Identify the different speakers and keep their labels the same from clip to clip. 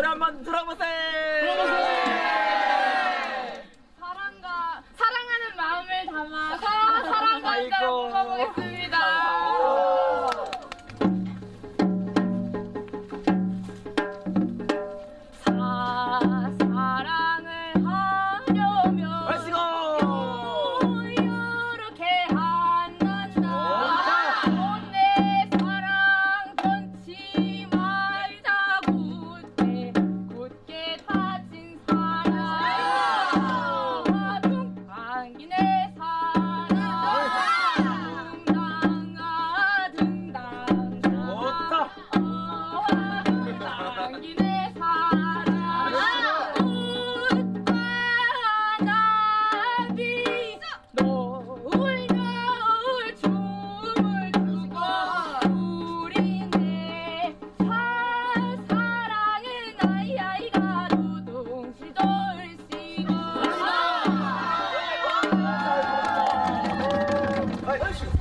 Speaker 1: 노래 한번 들어보세요. Hey, you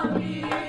Speaker 1: Swami.